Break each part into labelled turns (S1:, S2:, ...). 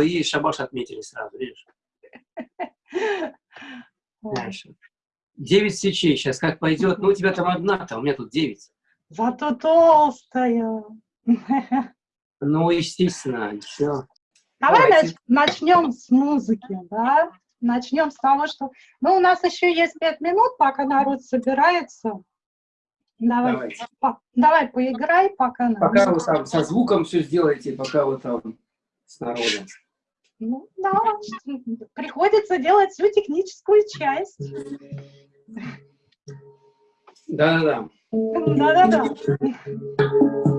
S1: и шабаш отметили сразу, видишь? Дальше. Девять свечей. Сейчас как пойдет. Ну, у тебя там одна-то, у меня тут девять.
S2: Зато толстая.
S1: Ну, естественно, все.
S2: Давай Давайте. начнем с музыки, да? Начнем с того, что... Ну, у нас еще есть пять минут, пока народ собирается. Давай, по, давай поиграй, пока...
S1: Пока вы там со звуком все сделаете, пока вы там с народом.
S2: Ну, да, приходится делать всю техническую часть.
S1: Да-да-да.
S2: Да-да-да.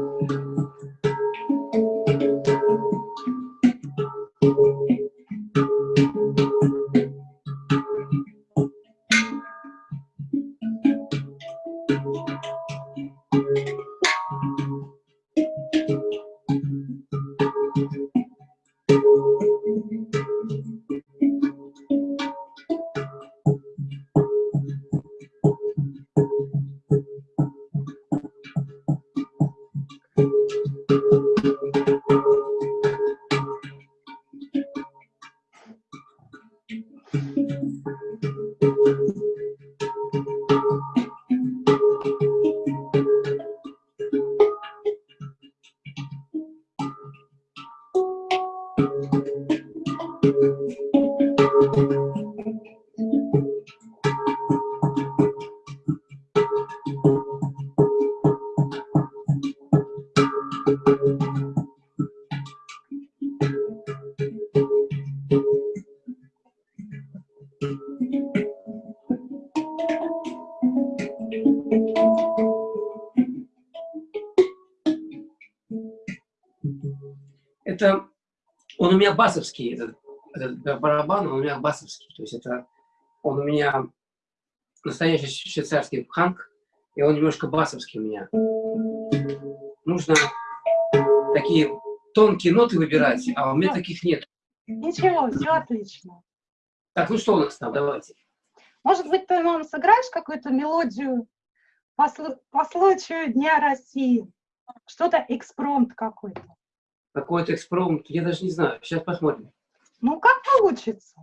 S1: Это он у меня басовский, этот, этот барабан, он у меня басовский. То есть это он у меня настоящий швейцарский ханк, и он немножко басовский у меня. Нужно такие тонкие ноты выбирать, а у меня таких нет.
S2: Ничего, все отлично.
S1: Так, ну что у нас там, давайте.
S2: Может быть, ты нам сыграешь какую-то мелодию по, по случаю Дня России? Что-то экспромт какой-то.
S1: Какой-то экспромт, я даже не знаю. Сейчас посмотрим.
S2: Ну, как получится.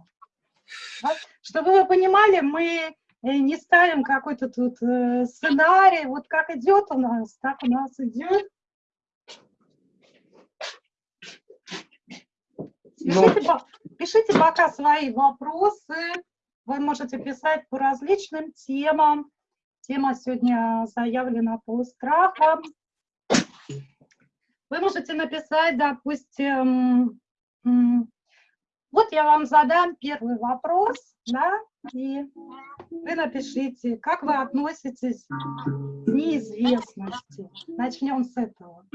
S2: Чтобы вы понимали, мы э, не ставим какой-то тут э, сценарий. Вот как идет у нас, так у нас идет. Пишите, Но... пишите пока свои вопросы. Вы можете писать по различным темам. Тема сегодня заявлена по страхам. Вы можете написать, допустим, вот я вам задам первый вопрос, да, и вы напишите, как вы относитесь к неизвестности. Начнем с этого.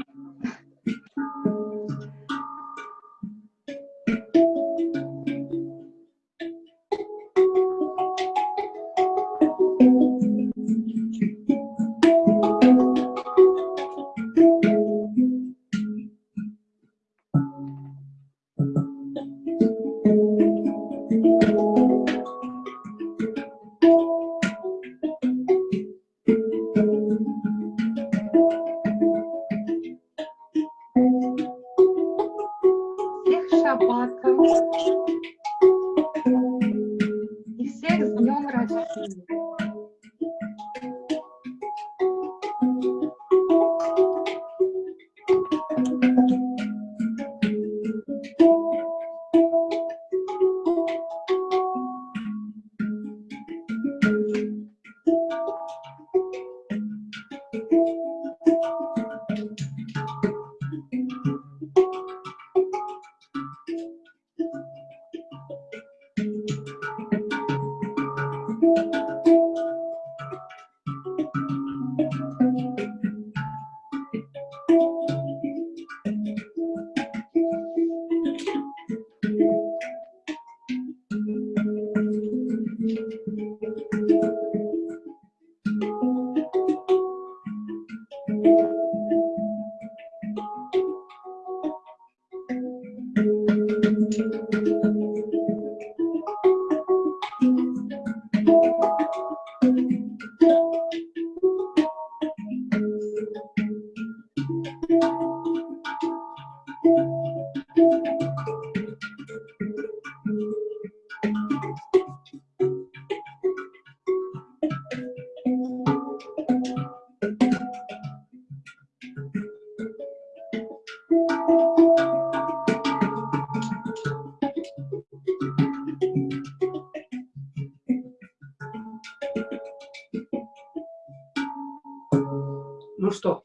S1: Ну что?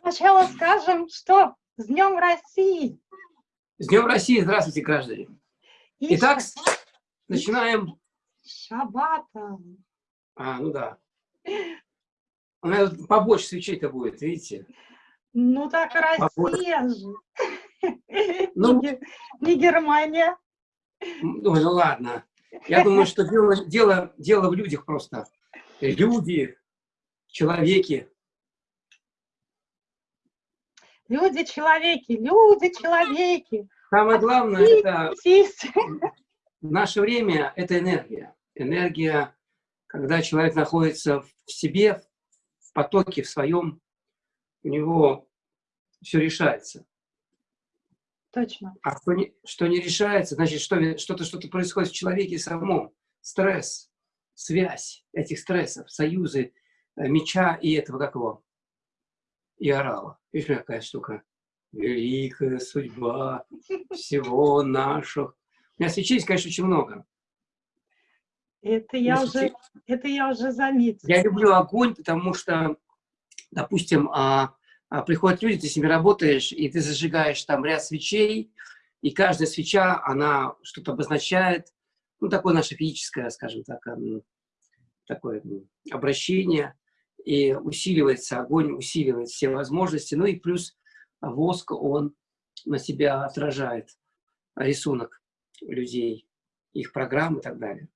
S2: Сначала скажем, что с Днем России.
S1: С Днем России! Здравствуйте, граждане!
S2: И
S1: Итак,
S2: ша-
S1: начинаем.
S2: Шабатом.
S1: А, ну да. У меня тут побольше свечей-то будет, видите?
S2: Ну так
S1: Побольше.
S2: Россия же.
S1: Ну.
S2: Не не Германия.
S1: Ой, ну ладно. Я думаю, что дело, дело, дело в людях просто. Люди, человеки.
S2: Люди, человеки, люди, человеки.
S1: Самое главное, это в наше время, это энергия. Энергия, когда человек находится в себе, в потоке, в своем, у него все решается.
S2: Точно.
S1: А что не, что не решается, значит, что- что-то что происходит в человеке самом. Стресс, связь этих стрессов, союзы меча и этого как его, и орала. Видишь, какая штука? Великая судьба всего нашего. У меня свечей, конечно, очень много.
S2: Это я
S1: Ну,
S2: уже, это я уже заметила.
S1: Я люблю огонь, потому что, допустим, а, а, приходят люди, ты с ними работаешь, и ты зажигаешь там ряд свечей, и каждая свеча, она что-то обозначает, ну, такое наше физическое, скажем так, м, такое обращение, и усиливается, огонь усиливает все возможности, ну и плюс воск, он на себя отражает рисунок людей, их программ и так далее.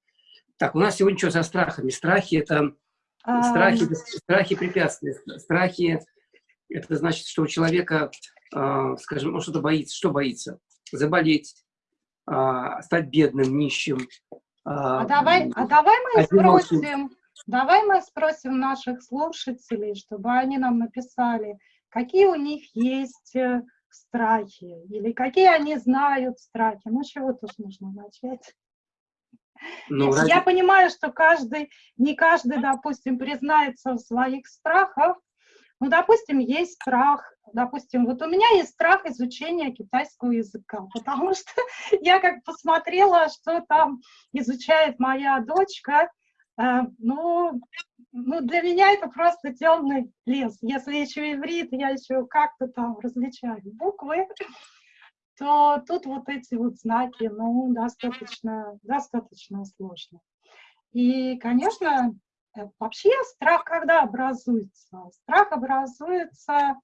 S1: Так, у нас сегодня что за страхами? Страхи – это
S2: А,
S1: Страхи, страхи препятствия. Страхи – это значит, что у человека, а, скажем, он что-то боится. Что боится? Заболеть, а, стать бедным, нищим.
S2: А давай, а давай мы
S1: одиноким.
S2: спросим, давай мы спросим наших слушателей, чтобы они нам написали, какие у них есть э, страхи, или какие они знают страхи. Ну, чего тут нужно начать?
S1: Ну, ради-
S2: Я понимаю, что каждый, не каждый, допустим, признается в своих страхах. Ну, допустим, есть страх, допустим, вот у меня есть страх изучения китайского языка, потому что я как посмотрела, что там изучает моя дочка, ну, ну, для меня это просто темный лес. Если еще иврит, я еще как-то там различаю буквы, то тут вот эти вот знаки, ну, достаточно, достаточно сложно. И, конечно, э, вообще страх когда образуется? Страх образуется,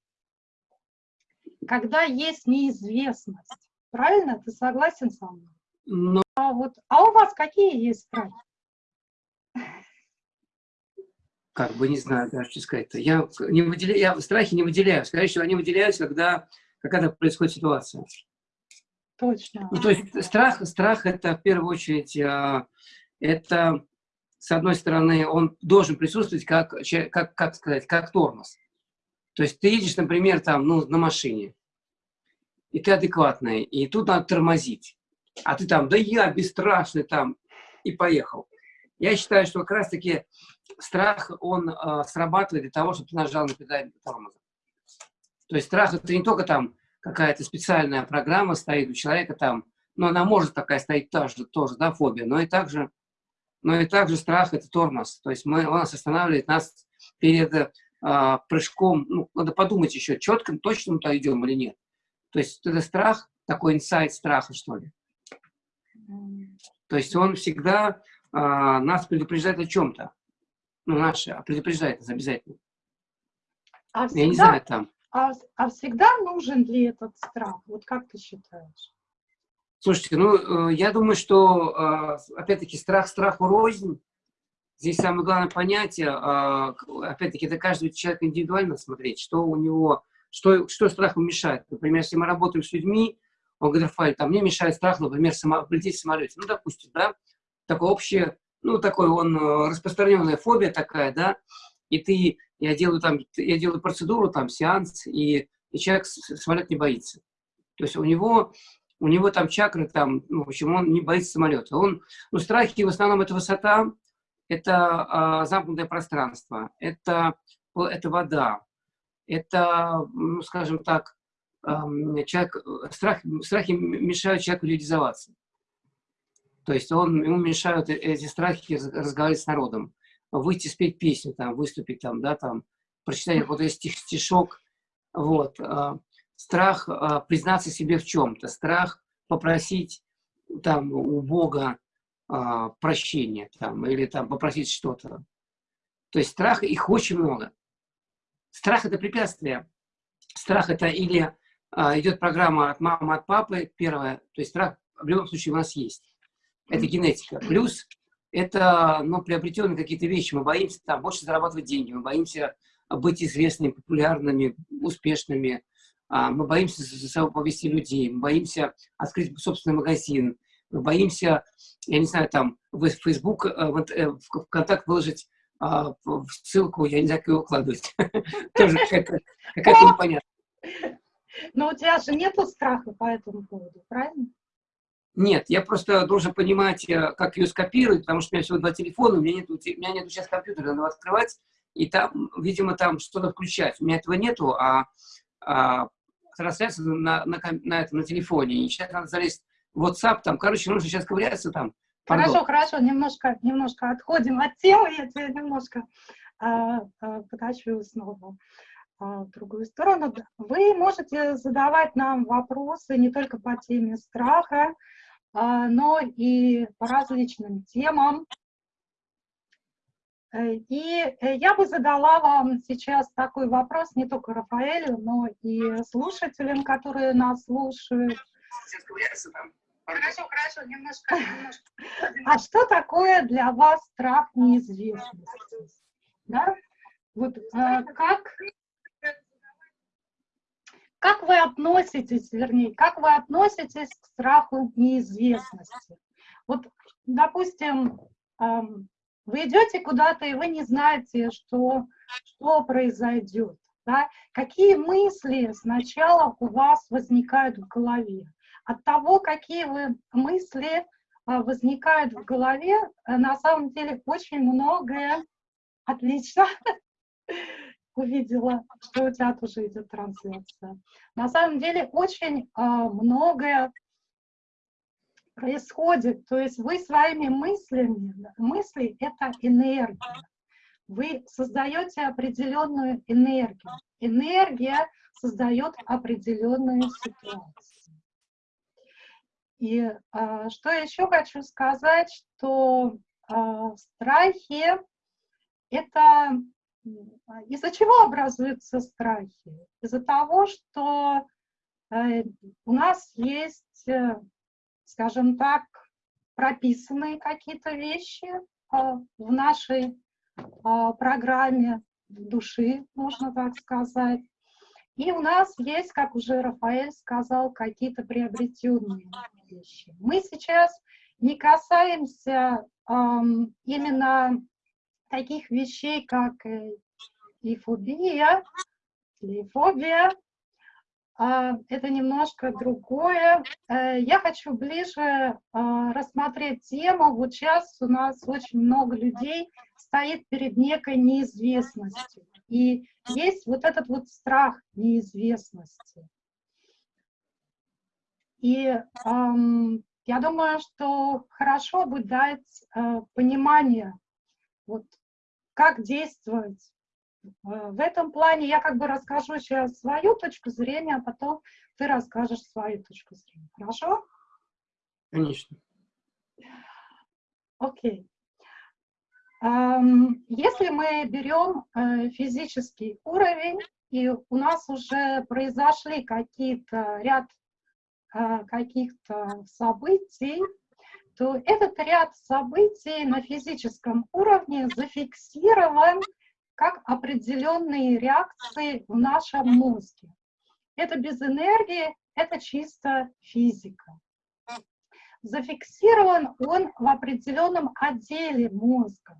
S2: когда есть неизвестность. Правильно? Ты согласен со мной?
S1: Ну,
S2: А, вот, а у вас какие есть страхи?
S1: Как бы не знаю даже, что сказать-то. Я, не выделяю, я страхи не выделяю. Скорее всего, они выделяются, когда какая-то происходит ситуация.
S2: Точно.
S1: Ну, то есть страх, страх это в первую очередь, а, это, с одной стороны, он должен присутствовать как, как, как сказать, как тормоз. То есть ты едешь, например, там, ну, на машине, и ты адекватный, и тут надо тормозить. А ты там, да я бесстрашный там, и поехал. Я считаю, что как раз-таки страх, он а, срабатывает для того, чтобы ты нажал на педаль тормоза. То есть страх это не только там какая-то специальная программа стоит у человека там, но она может такая стоять тоже, тоже да, фобия, но и также, но и также страх это тормоз. То есть мы, он нас останавливает нас перед а, прыжком, ну, надо подумать еще, четко, точно мы туда идем или нет. То есть это страх, такой инсайт страха, что ли. То есть он всегда а, нас предупреждает о чем-то. Ну, наше, а предупреждает нас обязательно.
S2: А
S1: Я не
S2: всегда,
S1: знаю, там.
S2: а, а всегда нужен ли этот страх? Вот как ты считаешь?
S1: Слушайте, ну, э, я думаю, что, э, опять-таки, страх страху рознь. Здесь самое главное понятие, к- опять-таки, это каждый человек индивидуально смотреть, что у него, что, что страху мешает. Например, если мы работаем с людьми, он говорит, Рафаэль, там мне мешает страх, например, само, полететь в самолете. Ну, допустим, да, такое общее, ну, такой он, э, распространенная фобия такая, да, и ты, я делаю там, я делаю процедуру, там, сеанс, и, и человек самолет не боится. То есть у него, у него там чакры, там, ну, в общем, он не боится самолета. Он, ну, страхи в основном это высота, это а, замкнутое пространство, это, это вода, это, ну, скажем так, ам, человек, э, страх, страхи мешают человеку реализоваться. То есть он, ему мешают э- эти страхи раз- разговаривать с народом, выйти спеть песню, там, выступить там, да, там, прочитать какой-то стих, стишок, вот, а, страх а, признаться себе в чем-то, страх попросить там у Бога а, прощения, там, или там попросить что-то. То есть страх, их очень много. Страх – это препятствие. Страх – это или идет программа от мамы, от папы, первое, то есть страх в любом случае у нас есть. Это генетика. Плюс это ну, приобретенные какие-то вещи. Мы боимся там больше зарабатывать деньги, мы боимся быть известными, популярными, успешными. А, мы боимся за собой повести людей, мы боимся открыть собственный магазин, мы боимся, я не знаю, там в Facebook, э, э, в ВКонтакт выложить а, ссылку, я не знаю, как ее укладывать. Тоже какая-то непонятная.
S2: Но у тебя же нету страха по этому поводу, правильно?
S1: Нет, я просто должен понимать, э, как ее скопировать, потому что у меня всего два телефона, у меня нет, у меня нет сейчас компьютера, надо открывать, и там, видимо, там что-то включать. У меня этого нету, а, а трансляция на, на, на, этом, на телефоне. И сейчас надо залезть в WhatsApp, там, короче, нужно сейчас ковыряться там.
S2: Пардон. Хорошо, хорошо, немножко, немножко отходим от темы, я тебя немножко а, а, покачу снова а, другую сторону. Вы можете задавать нам вопросы не только по теме страха, но и по различным темам. Э, и э, я бы задала вам сейчас такой вопрос не только Рафаэлю, но и слушателям, которые нас слушают. Хорошо, хорошо, немножко, немножко. А что такое для вас страх неизвестности? Да? Вот э, как, как вы относитесь, вернее, как вы относитесь к страху неизвестности? Вот, допустим, вы идете куда-то, и вы не знаете, что, что произойдет. Да? Какие мысли сначала у вас возникают в голове? От того, какие вы мысли а, возникают в голове, э, на самом деле очень многое отлично увидела, что у тебя тоже идет трансляция. На самом деле очень а, многое происходит. То есть вы своими мыслями, мысли — это энергия. Вы создаете определенную энергию. Энергия создает определенную ситуацию. И а, что еще хочу сказать, что а, страхи — это из-за чего образуются страхи? Из-за того, что э, у нас есть э, скажем так, прописанные какие-то вещи а, в нашей а, программе души, можно так сказать. И у нас есть, как уже Рафаэль сказал, какие-то приобретенные вещи. Мы сейчас не касаемся эм, именно таких вещей, как э, и фобия, или фобия, а, это немножко другое. Э, я хочу ближе а, рассмотреть тему. Вот сейчас у нас очень много людей стоит перед некой неизвестностью. И есть вот этот вот страх неизвестности. И эм, я думаю, что хорошо бы дать э, понимание, вот, как действовать Э, в этом плане я как бы расскажу сейчас свою точку зрения, а потом ты расскажешь свою точку зрения. Хорошо?
S1: Конечно.
S2: Окей. Um, если мы берем uh, физический уровень, и у нас уже произошли какие-то ряд uh, каких-то событий, то этот ряд событий на физическом уровне зафиксирован как определенные реакции в нашем мозге. Это без энергии, это чисто физика. Зафиксирован он в определенном отделе мозга.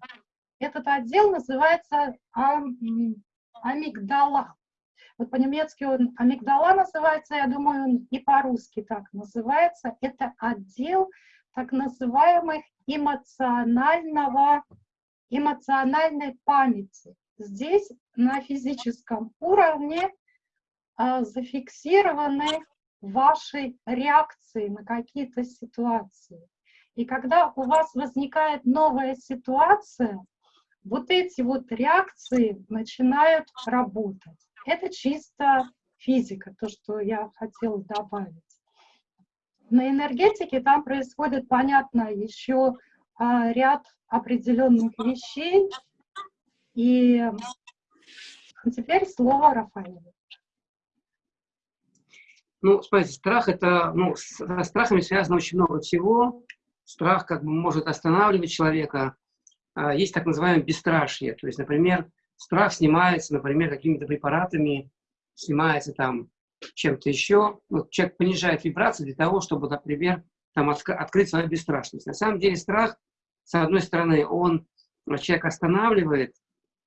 S2: Этот отдел называется амигдала. Вот по-немецки он амигдала называется, я думаю, он и по-русски так называется. Это отдел так называемых эмоционального, эмоциональной памяти. Здесь на физическом уровне а, зафиксированы ваши реакции на какие-то ситуации. И когда у вас возникает новая ситуация, вот эти вот реакции начинают работать. Это чисто физика, то, что я хотела добавить. На энергетике там происходит, понятно, еще а, ряд определенных вещей. И теперь слово Рафаэлю.
S1: Ну, смотрите, страх это, ну, с страхами связано очень много всего. Страх как бы может останавливать человека. А, есть так называемое бесстрашие. То есть, например, страх снимается, например, какими-то препаратами, снимается там чем-то еще. Вот человек понижает вибрацию для того, чтобы, например, там открыть свою бесстрашность. На самом деле страх, с одной стороны, он человек останавливает,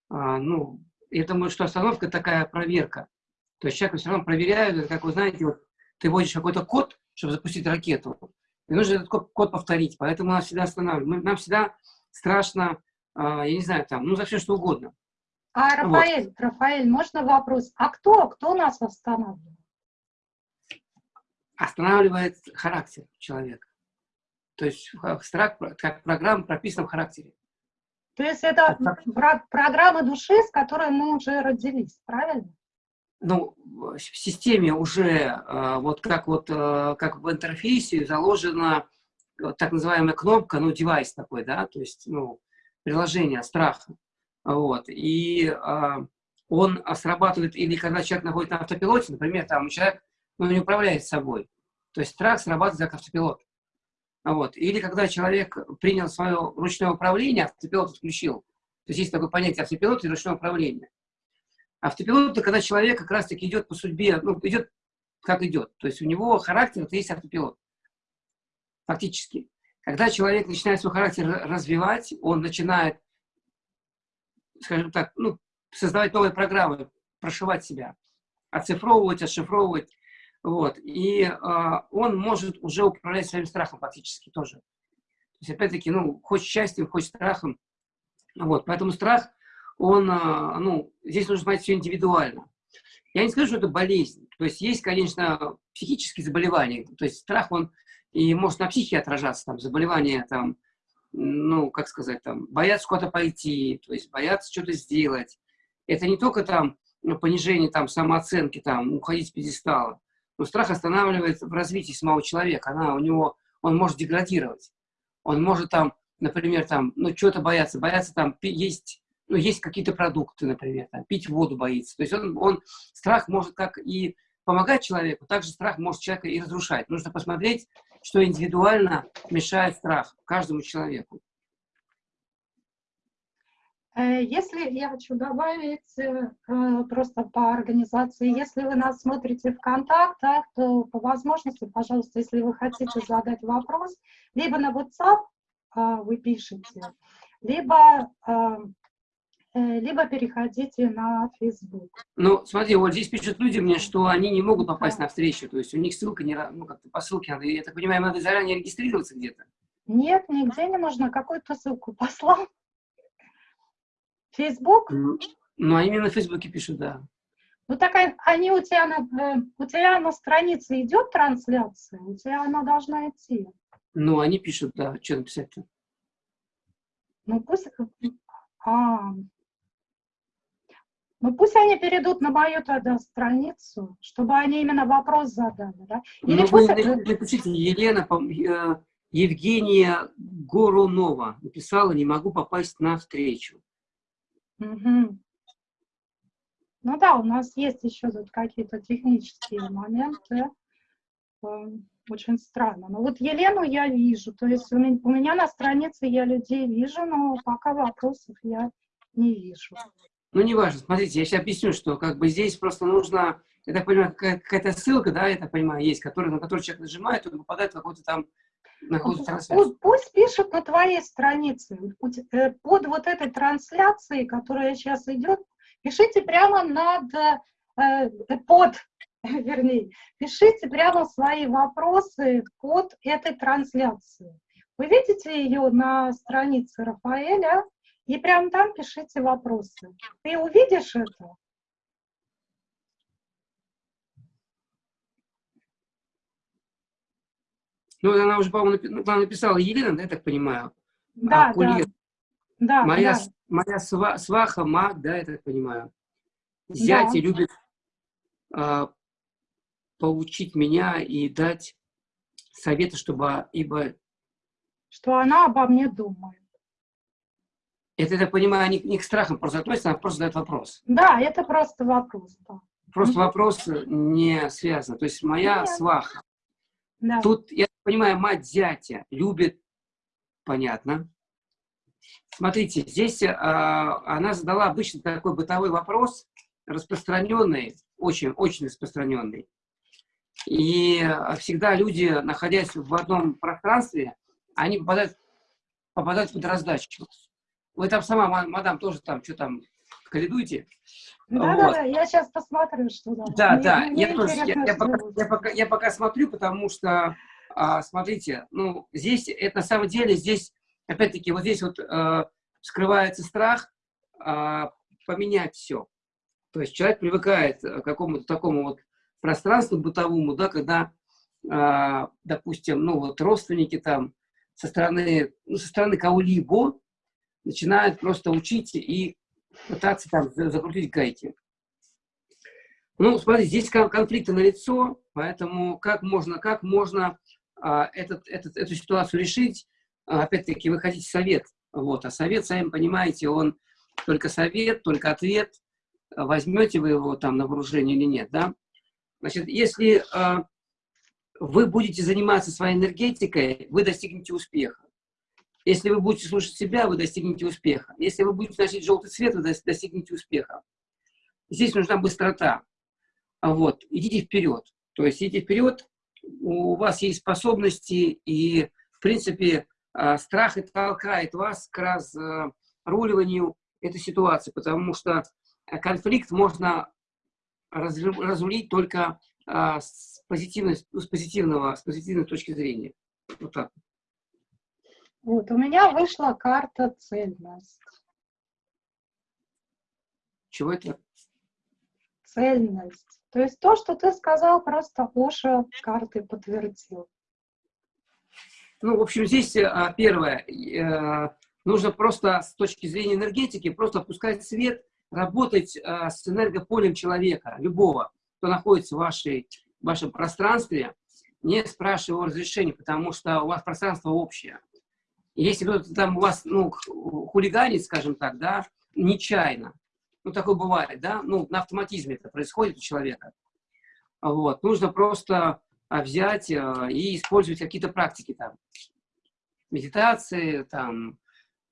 S1: а, ну, я думаю, что остановка такая проверка. То есть человек все равно проверяют, как вы знаете, вот ты вводишь какой-то код, чтобы запустить ракету, и нужно этот код, код повторить, поэтому нас всегда останавливают. Нам всегда страшно, а, я не знаю, там, ну, за все что угодно.
S2: А, Рафаэль, вот. Рафаэль, можно вопрос? А кто, кто нас останавливает?
S1: Останавливает характер человека. То есть страх, как программа прописана в характере.
S2: То есть это про программа души, с которой мы уже родились, правильно?
S1: Ну, в системе уже, э, вот как вот, э, как в интерфейсе заложена так называемая кнопка, ну, девайс такой, да, то есть, ну, приложение страха. Вот. И э, он срабатывает или когда человек находится на автопилоте, например, там человек ну, не управляет собой. То есть страх срабатывает как автопилот. Вот. Или когда человек принял свое ручное управление, автопилот отключил. То есть есть такое понятие автопилот и ручное управление. Автопилот – это когда человек как раз-таки идет по судьбе, ну, идет как идет. То есть у него характер – это есть автопилот. Фактически. Когда человек начинает свой характер развивать, он начинает скажем так, ну, создавать новые программы, прошивать себя, оцифровывать, отшифровывать. Вот. И э, он может уже управлять своим страхом фактически тоже. То есть, опять-таки, ну, хоть счастьем, хоть страхом. Вот. Поэтому страх, он, э, ну, здесь нужно смотреть все индивидуально. Я не скажу, что это болезнь. То есть, есть, конечно, психические заболевания. То есть, страх, он и может на психике отражаться, там, заболевания, там, ну, как сказать, там, боятся куда-то пойти, то есть боятся что-то сделать. Это не только там ну, понижение там, самооценки, там, уходить с пьедестала, но страх останавливает в развитии самого человека. Она, у него, он может деградировать. Он может там, например, там, ну, что-то бояться, бояться там есть, ну, есть какие-то продукты, например, там, пить воду боится. То есть он, он, страх может как и помогать человеку, также страх может человека и разрушать. Нужно посмотреть, что индивидуально мешает страх каждому человеку.
S2: Э, если я хочу добавить э, э, просто по организации, если вы нас смотрите в контактах, то по возможности, пожалуйста, если вы хотите задать вопрос, либо на WhatsApp вы пишете, либо либо переходите на Facebook.
S1: Ну, смотри, вот здесь пишут люди мне, что они не могут попасть да. на встречу, то есть у них ссылка не, ну, как-то по ссылке надо, я так понимаю, надо заранее регистрироваться где-то?
S2: Нет, нигде не нужно, какую-то ссылку послал. Facebook?
S1: Ну, а именно в Фейсбуке пишут, да.
S2: Ну, так они у тебя, на, э, у тебя на странице идет трансляция, у тебя она должна идти.
S1: Ну, они пишут, да, что написать-то?
S2: Ну, пусть... А, ну пусть они перейдут на мою тогда страницу, чтобы они именно вопрос задали, да?
S1: Или ну, пусть... вы напишите, Елена, э, Евгения Горунова написала, не могу попасть на встречу.
S2: Угу. Ну да, у нас есть еще тут какие-то технические моменты. Эм, очень странно. Но вот Елену я вижу, то есть у меня на странице я людей вижу, но пока вопросов я не вижу.
S1: Ну, неважно, смотрите, я сейчас объясню, что как бы здесь просто нужно, я так понимаю, какая-то ссылка, да, я так понимаю, есть, который, на которую человек нажимает, он попадает в какой-то там
S2: на какую-то трансляцию. Пусть пишут на твоей странице, э, под вот этой трансляцией, которая сейчас идет, пишите прямо над, э, под, вернее, пишите прямо свои вопросы под этой трансляцией. Вы видите ее на странице Рафаэля, и прямо там пишите вопросы. Ты увидишь это?
S1: Ну, она уже, по-моему, написала Елена, да, я так понимаю?
S2: Да, а, да.
S1: да. Моя, да. моя сва, сваха, маг, да, я так понимаю. Зятя
S2: Да.
S1: любит а, поучить меня и дать советы, чтобы, ибо
S2: Что она обо мне думает.
S1: это, я понимаю, не, не к страхам просто относится, она просто задает вопрос.
S2: Да, это просто вопрос. Да.
S1: Просто
S2: Мгм.
S1: вопрос не связан. То есть моя
S2: Нет.
S1: сваха.
S2: Да.
S1: Тут, я понимаю, мать зятя любит, понятно. Смотрите, здесь а, она задала обычно такой бытовой вопрос, распространенный, очень, очень распространенный. И а, всегда люди, находясь в одном пространстве, они попадают, попадают под раздачу. Вы там сама, ма- мадам, тоже там, что там, каледуете?
S2: Да,
S1: Вот.
S2: да, да, я сейчас посмотрю, что там.
S1: Да,
S2: Мне-
S1: да,
S2: мне
S1: я, тоже, я, я пока, я, пока, я пока смотрю, потому что, а, смотрите, ну, здесь, это на самом деле, здесь, опять-таки, вот здесь вот э, скрывается страх а, поменять все. То есть человек привыкает к какому-то такому вот пространству бытовому, да, когда, а, допустим, ну, вот родственники там со стороны, ну, со стороны кого-либо начинают просто учить и пытаться там за- закрутить гайки. Ну, смотри, здесь кон- конфликты налицо, поэтому как можно, как можно этот, этот, эту ситуацию решить? А, Опять-таки, вы хотите совет. Вот, а совет, сами понимаете, он только совет, только ответ. А Возьмете вы его там на вооружение или нет, да? Значит, если а, вы будете заниматься своей энергетикой, вы достигнете успеха. Если вы будете слушать себя, вы достигнете успеха. Если вы будете носить желтый цвет, вы дос- достигнете успеха. Здесь нужна быстрота. А Вот, идите вперед. То есть идите вперед, у вас есть способности, и, в принципе, а, страх и толкает вас к разруливанию этой ситуации, потому что а, конфликт можно разру- разрулить только а, с, позитивной, ну, с, позитивного, с позитивной точки зрения. Вот так.
S2: Вот, у меня вышла карта цельность.
S1: Чего это?
S2: Цельность. То есть то, что ты сказал, просто Оша карты подтвердил.
S1: Ну, в общем, здесь а, первое, э, нужно просто с точки зрения энергетики просто опускать свет, работать а, с энергополем человека, любого, кто находится в, вашей, в вашем пространстве, не спрашивая его разрешения, потому что у вас пространство общее. Если кто-то там у вас, ну, хулиганит, скажем так, да, нечаянно, ну, такое бывает, да, ну, на автоматизме это происходит у человека, вот, нужно просто а, взять а, и использовать какие-то практики там, медитации, там,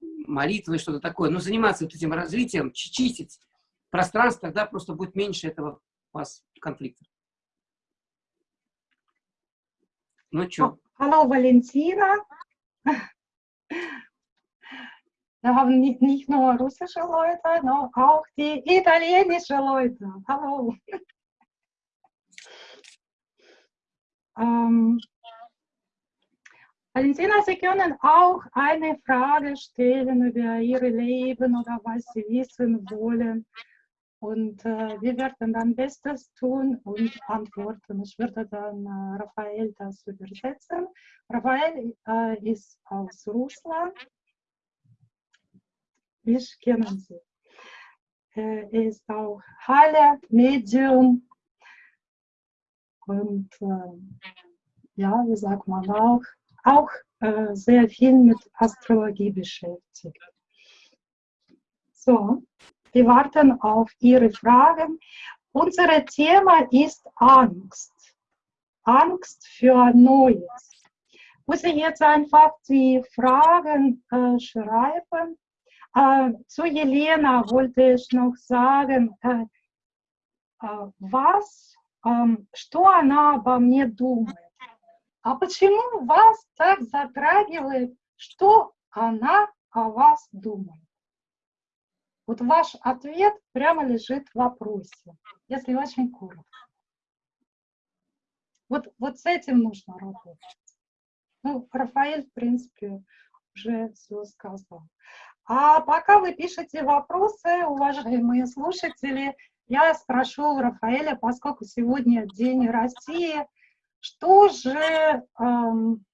S1: молитвы, что-то такое, но заниматься вот этим развитием, чи- чистить пространство, тогда просто будет меньше этого у вас конфликта. Ну что,
S2: Hallo Valentina. Wir haben nicht, nicht nur russische Leute, sondern auch die italienische Leute. Hallo. Ähm, Valentina, Sie können auch eine Frage stellen über Ihr Leben oder was Sie wissen wollen. Und äh, wir werden dann Bestes tun und antworten. Ich würde dann äh, Raphael das übersetzen. Raphael äh, ist aus Russland. Ich kenne sie. Äh, er ist auch Heiler, Medium und äh, ja, wie sagt man auch, auch äh, sehr viel mit Astrologie beschäftigt. So, wir warten auf Ihre Fragen. Unser Thema ist Angst. Angst für Neues. Muss ich jetzt einfach die Fragen äh, schreiben? Zu Jelena wollte ich noch sagen, эм, что она обо мне думает. А почему вас так затрагивает, что она о вас думает? Вот ваш ответ прямо лежит в вопросе, если очень коротко. Вот, вот с этим нужно работать. Ну, Рафаэль, в принципе, уже все сказал. А пока вы пишете вопросы, уважаемые слушатели, я спрошу у Рафаэля, поскольку сегодня День России, что же эм,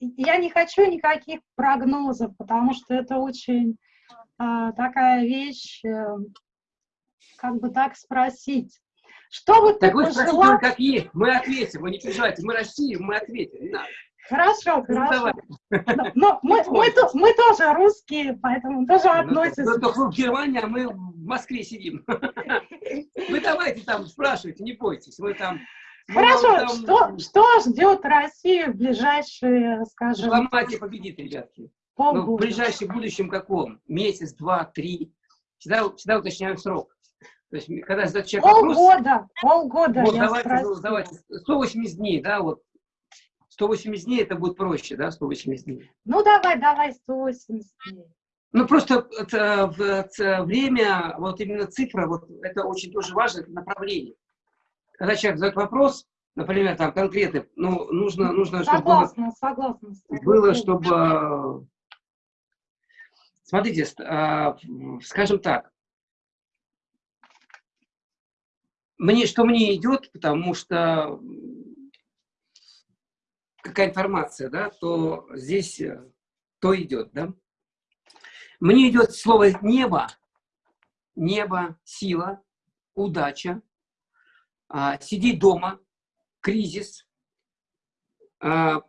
S2: я не хочу никаких прогнозов, потому что это очень а, такая вещь, а, как бы так спросить. Что бы
S1: так ты вы пожелал... спросите, как есть, мы ответим, вы не переживайте, мы Россия, мы ответим, не надо.
S2: Хорошо, ну, хорошо. Но, но мы, мы, мы тоже русские, поэтому тоже ну, относимся.
S1: Ну, только в Германии, а мы в Москве сидим. Вы давайте там спрашивайте, не бойтесь. Вы там
S2: Хорошо, там... что, что ждет Россию в ближайшие, скажем...
S1: Дипломатия победит, ребятки. Ну, в ближайшем будущем каком? Месяц, два, три. Всегда, всегда уточняем срок. То есть, когда задает человек
S2: полгода, вопрос... Полгода,
S1: вот, давайте, давайте, 180 дней, да, вот. 180 дней это будет проще, да, 180 дней.
S2: Ну, давай, давай, 180 дней.
S1: Ну, просто это, это, время, вот именно цифра, вот это очень тоже важно, это направление когда человек задает вопрос, например, там конкретный, ну, нужно, нужно
S2: согласна, чтобы согласна,
S1: согласна. было, чтобы, смотрите, а, скажем так, мне, что мне идет, потому что какая информация, да, то здесь то идет, да. Мне идет слово небо, небо, сила, удача, а, сидеть дома, кризис, а,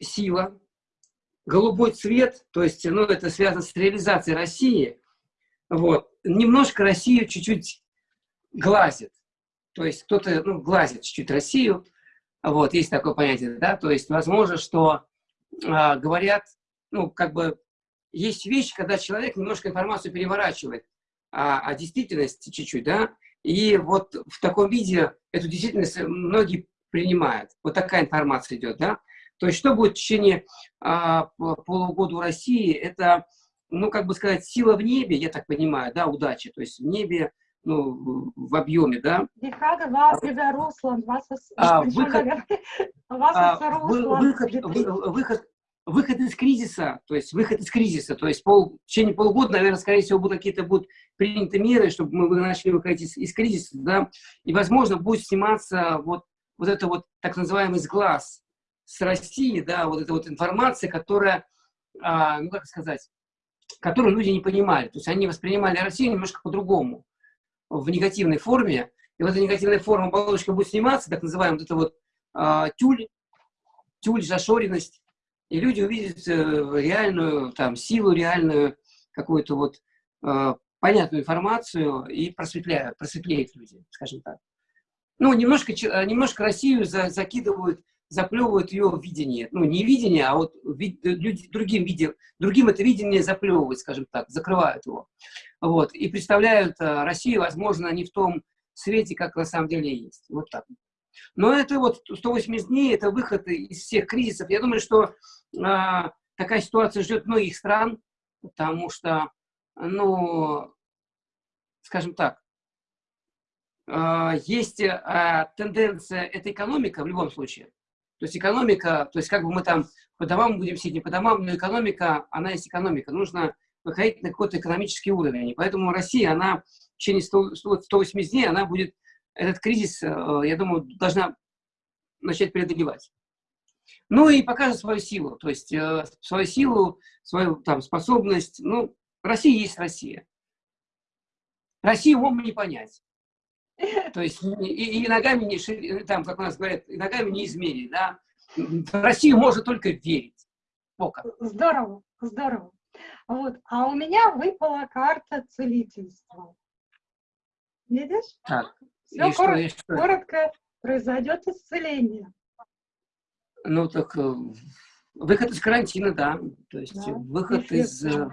S1: сила, голубой цвет, то есть, ну, это связано с реализацией России, вот, немножко Россию чуть-чуть глазит, то есть кто-то, ну, глазит чуть-чуть Россию, вот, есть такое понятие, да, то есть, возможно, что а, говорят, ну, как бы, есть вещи, когда человек немножко информацию переворачивает, а, а действительность чуть-чуть, да, и вот в таком виде эту действительность многие принимают. Вот такая информация идет, да. То есть что будет в течение а, полугода у России, это, ну, как бы сказать, сила в небе, я так понимаю, да, удача. То есть в небе, ну, в объеме, да. А, выход, а, выход, выход, выход из кризиса, то есть выход из кризиса, то есть пол, в течение полугода, наверное, скорее всего, будут какие-то будут приняты меры, чтобы мы начали выходить из, из кризиса, да, и, возможно, будет сниматься вот, вот это вот так называемый сглаз с России, да, вот эта вот информация, которая, а, ну, как сказать, которую люди не понимали, то есть они воспринимали Россию немножко по-другому, в негативной форме, и вот эта негативная форма оболочка будет сниматься, так называемая вот эта вот а, тюль, тюль, зашоренность, и люди увидят э, реальную там, силу, реальную какую-то вот э, понятную информацию и просветляют, просветлеют люди, скажем так. Ну, немножко, э, немножко Россию за, закидывают, заплевывают ее видение. Ну, не видение, а вот вид, люди, другим, виде, другим это видение заплевывают, скажем так, закрывают его. Вот, и представляют э, Россию, возможно, не в том свете, как на самом деле есть. Вот так. Но это вот 180 дней, это выход из всех кризисов. Я думаю, что а, такая ситуация ждет многих стран, потому что, ну, скажем так, а, есть тенденция, это экономика в любом случае. То есть экономика, то есть как бы мы там по домам будем сидеть, не по домам, но экономика, она есть экономика. Нужно выходить на какой-то экономический уровень. И поэтому Россия, она в течение 100, 180 дней, она будет, этот кризис, я думаю, должна начать преодолевать. Ну и покажет свою силу, то есть э, свою силу, свою там способность. Ну, Россия есть Россия. Россию умом не понять. То есть и, и ногами не там, как у нас говорят, и ногами не измерить, да. В Россию можно только верить.
S2: Пока. Здорово, здорово. Вот. А у меня выпала карта целительства. Видишь?
S1: Так.
S2: Все коротко, что, коротко произойдет исцеление.
S1: Ну, так э, выход из карантина, да. То есть да, выход из... Э,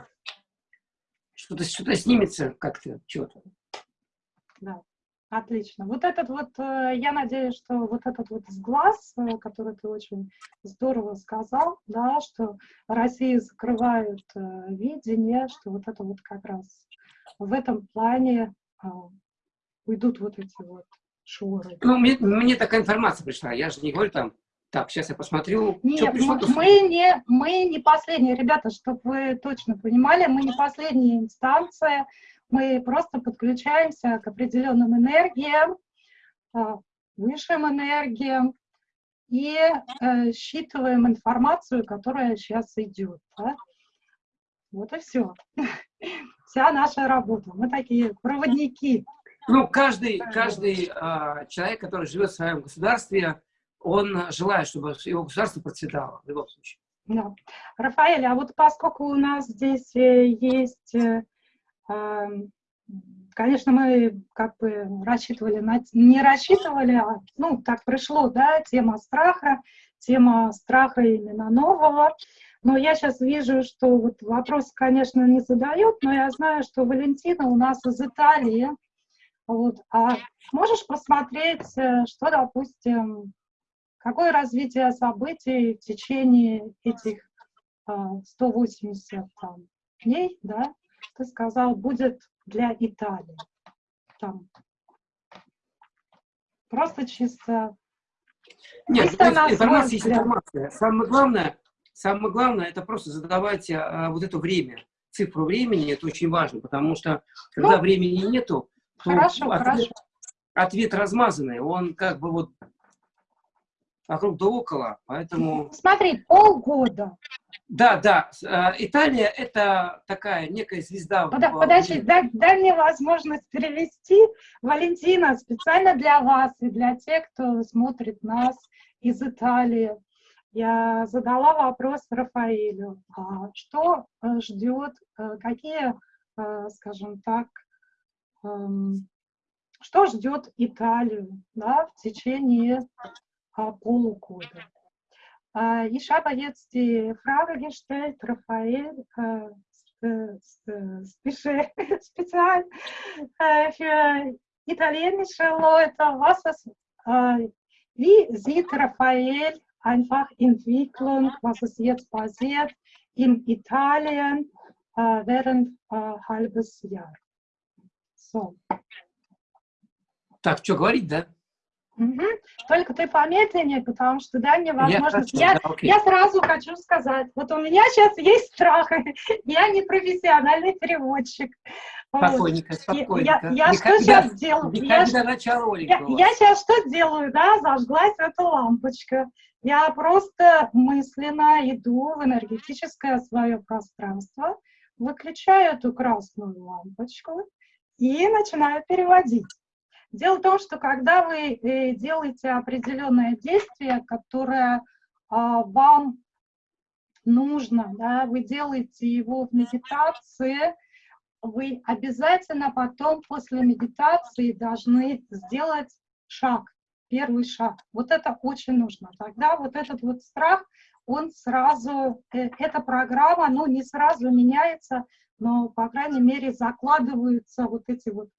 S1: что-то что снимется как-то, что-то.
S2: Да, отлично. Вот этот вот, э, я надеюсь, что вот этот вот сглаз, который ты очень здорово сказал, да, что Россия закрывает видение, что вот это вот как раз в этом плане уйдут вот эти вот шоры.
S1: Ну, мне, мне такая информация пришла, я же не говорю там, так, сейчас я посмотрю.
S2: Нет, пришло, мы, мы, не, мы не последние, ребята, чтобы вы точно понимали, мы не последняя инстанция, мы просто подключаемся к определенным энергиям, а, высшим энергиям, и э, считываем информацию, которая сейчас идет. Да? Вот и все. Вся наша работа. Мы такие проводники.
S1: Ну, каждый, каждый э, человек, который живет в своем государстве, он желает, чтобы его государство процветало в любом случае.
S2: Да. Рафаэль, а вот поскольку у нас здесь э, есть э, Конечно, мы как бы рассчитывали, на, не рассчитывали, а ну, так пришло, да, тема страха, тема страха именно нового. Но я сейчас вижу, что вот вопрос, конечно, не задают, но я знаю, что Валентина у нас из Италии. Вот. А можешь посмотреть, э, что, допустим, какое развитие событий в течение этих 180 а, там, дней, да, ты сказал, будет для Италии. Там. Просто чисто...
S1: Нет, чисто информация есть информация. Самое главное, самое главное, это просто задавать а, вот это время, цифру времени, это очень важно, потому что когда ну, времени нету,
S2: то хорошо,
S1: ответ,
S2: хорошо.
S1: ответ размазанный, он как бы вот вокруг да около, поэтому...
S2: Смотри, полгода.
S1: Да, да, э, Италия — это такая некая звезда.
S2: Под, подожди, дай, дай мне возможность перевести. Валентина, специально для вас и для тех, кто смотрит нас из Италии, я задала вопрос Рафаэлю. А что э, ждет, э, какие, скажем так, эм, что ждет Италию да, в течение полугода. Ich habe jetzt die Frage gestellt, Raphael, speziell für italienische Leute, was ist, wie sieht Raphael einfach Entwicklung, was ist jetzt passiert in Italien während ein halbes Jahr? So.
S1: Так, что говорить, да?
S2: Угу. Только ты помедленнее, потому что дай мне возможность. Я, я, да, я сразу хочу сказать, вот у меня сейчас есть страх, я не профессиональный переводчик.
S1: Спокойненько, спокойненько.
S2: Я, я что сейчас делаю? Я,
S1: я,
S2: я сейчас что делаю, да, зажглась эта лампочка. Я просто мысленно иду в энергетическое свое пространство, выключаю эту красную лампочку и начинаю переводить. Дело в том, что когда вы э, делаете определенное действие, которое а, вам нужно, да, вы делаете его в медитации, вы обязательно потом после медитации должны сделать шаг, первый шаг. Вот это очень нужно. Тогда вот этот вот страх, он сразу, э, эта программа, ну, не сразу меняется, но, по крайней мере, закладываются вот эти вот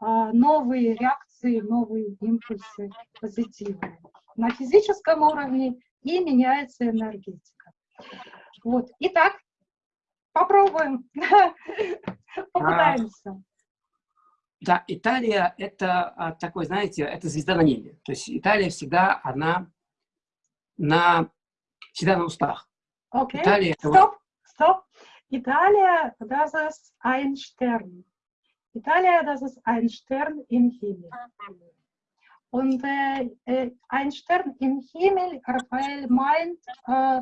S2: новые реакции, новые импульсы позитивные на физическом уровне и меняется энергетика. Вот. Итак, попробуем, попытаемся.
S1: Да, Италия это а, такой, знаете, это звезда на небе. То есть Италия всегда, она на, всегда на устах.
S2: Окей, okay. стоп, стоп. Италия, das ist ein Stern. Italia, das ist ein Stern im Himmel. Und äh, äh, ein Stern im Himmel, Raphael meint, äh,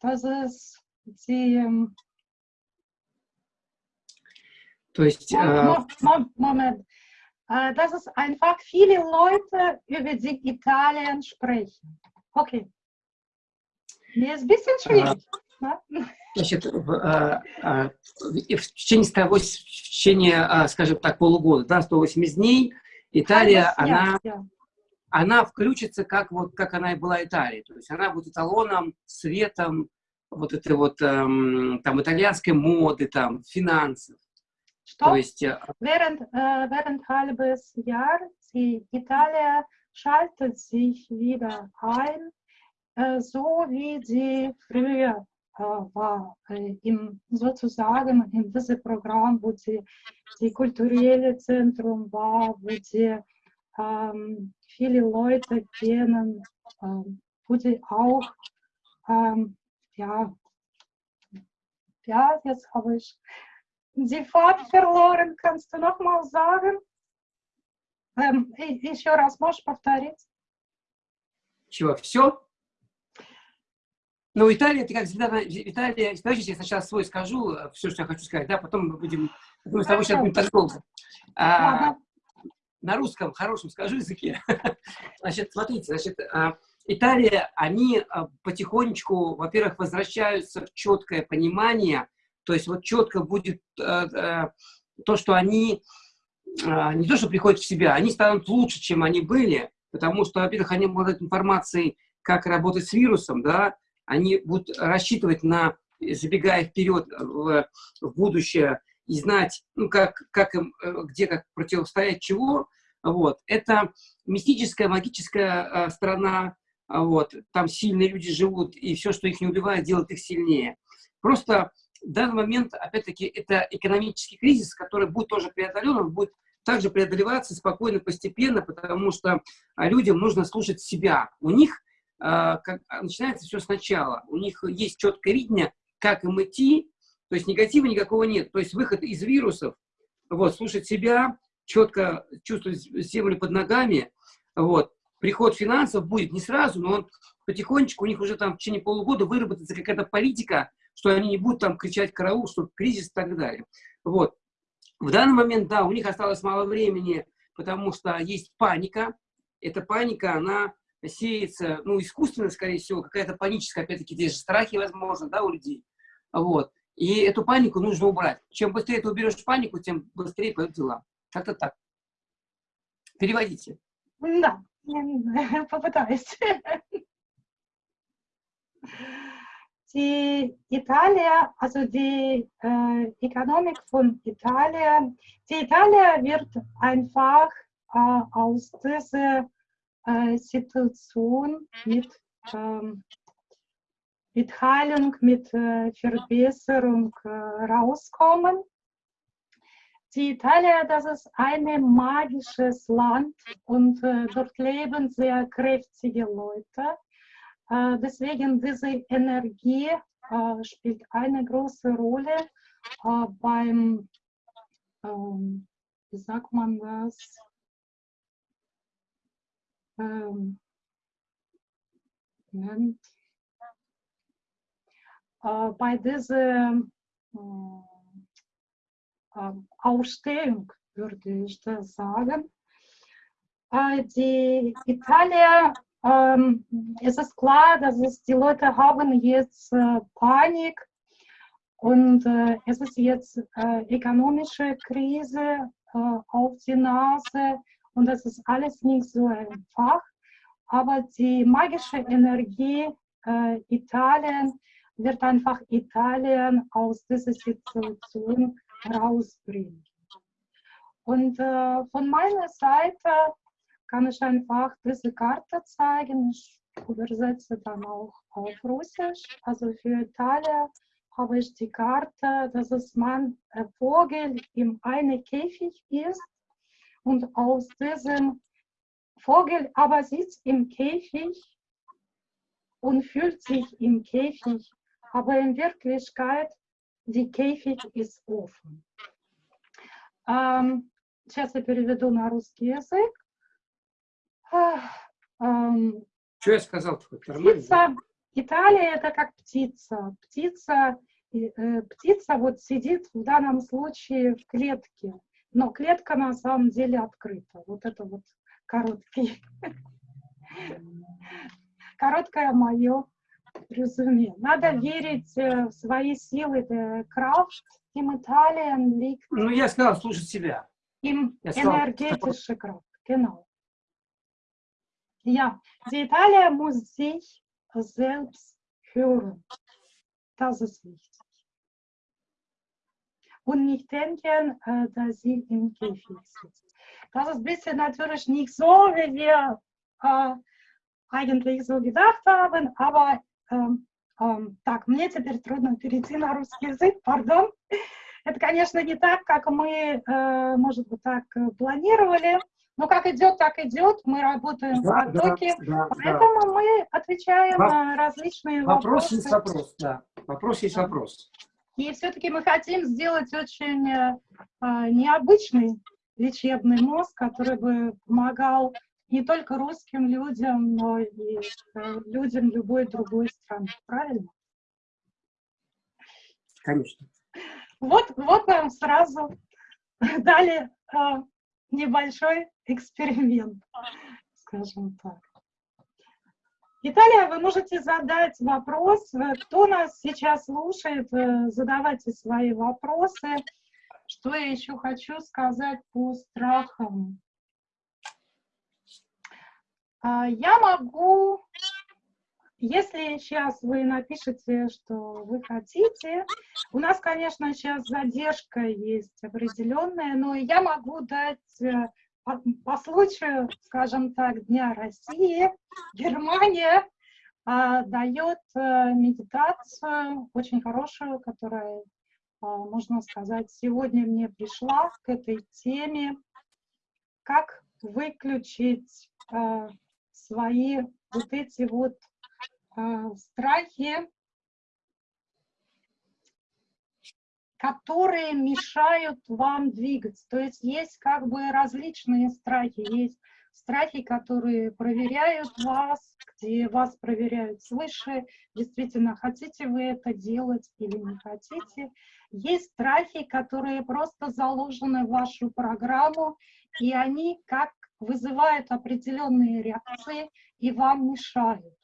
S2: dass es die... Ähm,
S1: Durch, äh,
S2: Moment. Äh, dass es einfach viele Leute über die Italien sprechen. Okay. Mir ist ein bisschen äh, schwierig.
S1: Значит, в, а, а, в течение, 108, в течение, а, скажем так, полугода, да, 180 дней, Италия, она, она включится, как, вот, как она и была Италией. То есть она будет эталоном, светом вот этой вот эм, там итальянской моды, там, финансов.
S2: Что? То есть, während, äh, während halbes Jahr die Italia schaltet sich wieder ein, äh, so wie die früher war im, sozusagen in diesem Programm, wo die, die kulturelle Zentrum war, wo die ähm, viele Leute kennen, ähm, wo die auch, ähm, ja, ja, jetzt habe ich die Fahrt verloren. Kannst du noch mal sagen? Ähm, еще раз можешь повторить?
S1: Чего, все? Ну, Италия, это как всегда, Италия, давайте я сначала свой скажу, э, все, что я хочу сказать, да, потом мы будем, мы с тобой сейчас будем долго. А, на русском, хорошем скажу языке. Значит, смотрите, значит, а, Италия, они а, потихонечку, во-первых, возвращаются в четкое понимание, то есть вот четко будет э, э, то, что они не то, что приходят в себя, они станут лучше, чем они были, потому что, во-первых, они обладают информацией, как работать с вирусом, да, они будут рассчитывать на, забегая вперед в, в будущее, и знать, ну, как, как им, э, где как противостоять чего, вот. Это мистическая, магическая э, страна, вот. там сильные люди живут, и все, что их не убивает, делает их сильнее. Просто в данный момент, опять-таки, это экономический кризис, который будет тоже преодолен, он будет также преодолеваться спокойно, постепенно, потому что а, людям нужно слушать себя. У них как, а, начинается все сначала. У них есть четкое видение, как им идти, то есть негатива никакого нет. То есть выход из вирусов, вот, слушать себя, четко чувствовать землю под ногами, вот. Приход финансов будет не сразу, но он потихонечку, у них уже там в течение полугода выработается какая-то политика, что они не будут там кричать караул, что кризис и так далее. Вот. В данный момент, да, у них осталось мало времени, потому что есть паника. Эта паника, она сеется, ну, искусственно, скорее всего, какая-то паническая, опять-таки, здесь же страхи, возможно, да, у людей. Вот. И эту панику нужно убрать. Чем быстрее ты уберешь панику, тем быстрее пойдут дела. Как-то так. Переводите.
S2: Да, попытаюсь. Die Italia, also die äh, Ökonomik von Italien, die Italia wird einfach äh, aus dieser äh, Situation mit, ähm, mit Heilung, mit äh, Verbesserung äh, rauskommen. Die Italia, das ist ein magisches Land und äh, dort leben sehr kräftige Leute. Äh, deswegen diese Energie äh, spielt eine große Rolle beim, ähm, wie sagt man das, ähm, bei dieser Ausstellung, würde ich das sagen. Die Italien, ähm, es ist klar, dass es, die Leute haben jetzt äh, Panik und äh, es ist jetzt äh, ökonomische Krise äh, auf die Nase und das ist alles nicht so einfach. Aber die magische Energie äh, Italien wird einfach Italien aus dieser Situation rausbringen. Und äh, von meiner Seite kann ich einfach diese Karte zeigen. Ich übersetze dann auch auf Russisch. Also für Italien habe ich die Karte, dass es man ein Vogel in einem Käfig ist und aus diesem Vogel aber sitzt im Käfig und fühlt sich im Käfig, aber in Wirklichkeit die Käfig ist offen. Ähm, сейчас я переведу на русский язык.
S1: Ähm, Что я сказал?
S2: Птица, Италия это как птица. Птица, э, птица вот сидит в данном случае в клетке, но клетка на самом деле открыта. Вот это вот короткий, короткое мое резюме. Надо верить э, в свои силы. Крафт, им Италиан liegt.
S1: Ну, я сказал, слушать себя.
S2: Им энергетический крафт, genau. Ja, die Italia muss sich selbst hören. Das ist wichtig. Und nicht denken, dass sie im Käfig sitzt. Das ist ein bisschen natürlich nicht so, wie wir eigentlich so gedacht haben, aber так, мне теперь трудно перейти на русский язык, пардон. Это, конечно, не так, как мы, э, может быть, так планировали, но как идет, так идет, мы работаем да, в потоке, да, да, поэтому да. мы отвечаем на различные
S1: вопрос
S2: вопросы.
S1: Вопрос есть вопрос, да. Вопрос есть вопрос.
S2: И все-таки мы хотим сделать очень э, необычный лечебный мозг, который бы помогал не только русским людям, но и э, людям любой другой страны. Правильно?
S1: Конечно.
S2: Вот, вот нам сразу дали э, небольшой эксперимент, скажем так. Италия, вы можете задать вопрос. Кто нас сейчас слушает, э, задавайте свои вопросы. Что я еще хочу сказать по страхам? А, я могу, если сейчас вы напишете, что вы хотите, у нас, конечно, сейчас задержка есть определенная, но я могу дать э, по, по случаю, скажем так, Дня России, Германия а, дает а, медитацию очень хорошую, которая, а, можно сказать, сегодня мне пришла к этой теме, как выключить а, свои вот эти вот а, страхи, которые мешают вам двигаться. То есть есть как бы различные страхи. Есть страхи, которые проверяют вас, где вас проверяют свыше, действительно, хотите вы это делать или не хотите. Есть страхи, которые просто заложены в вашу программу, и они как вызывают определенные реакции и вам мешают.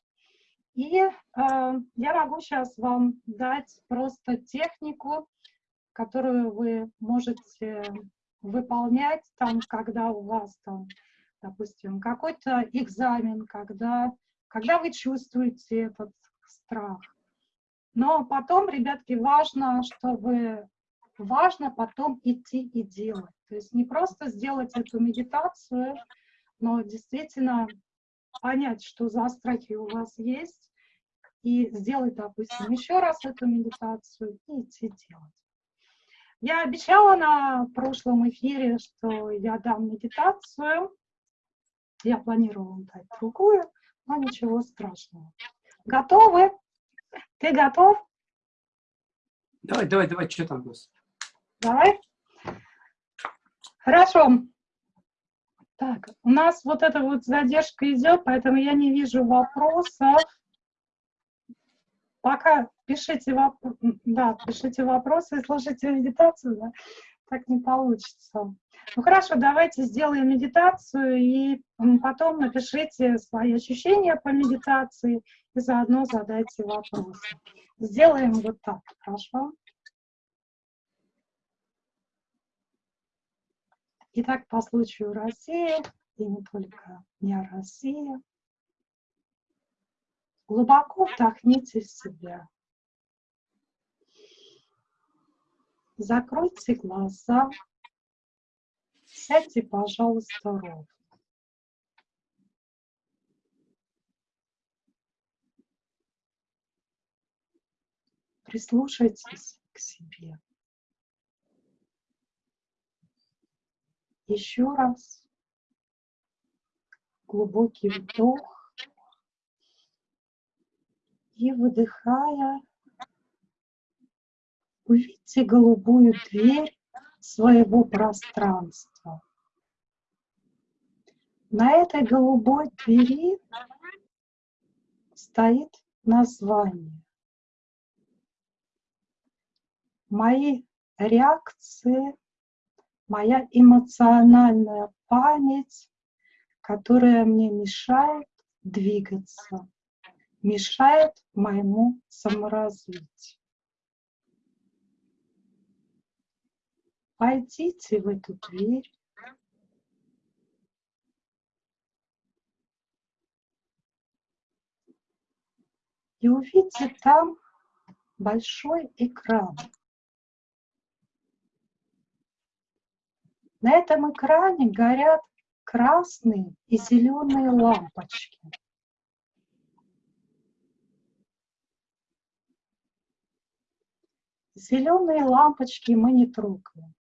S2: И э, я могу сейчас вам дать просто технику, которую вы можете выполнять, там, когда у вас там, допустим, какой-то экзамен, когда, когда вы чувствуете этот страх. Но потом, ребятки, важно, чтобы важно потом идти и делать. То есть не просто сделать эту медитацию, но действительно понять, что за страхи у вас есть, и сделать, допустим, еще раз эту медитацию и идти делать. Я обещала на прошлом эфире, что я дам медитацию. Я планировала дать другую, но ничего страшного. Готовы? Ты готов?
S1: Давай, давай, давай, что там нас?
S2: Давай. Хорошо. Так, у нас вот эта вот задержка идет, поэтому я не вижу вопросов. Пока пишите, воп... да, пишите вопросы и слушайте медитацию, да? так не получится. Ну хорошо, давайте сделаем медитацию и потом напишите свои ощущения по медитации и заодно задайте вопросы. Сделаем вот так, хорошо? Итак, по случаю России, и не только Дня России, глубоко вдохните в себя. Закройте глаза, сядьте, пожалуйста, ровно. Прислушайтесь к себе. Еще раз. Глубокий вдох. И выдыхая, увидите голубую дверь своего пространства. На этой голубой двери стоит название. Мои реакции моя эмоциональная память, которая мне мешает двигаться, мешает моему саморазвитию. Пойдите в эту дверь. И увидите там большой экран. На этом экране горят красные и зеленые лампочки. Зеленые лампочки мы не трогаем.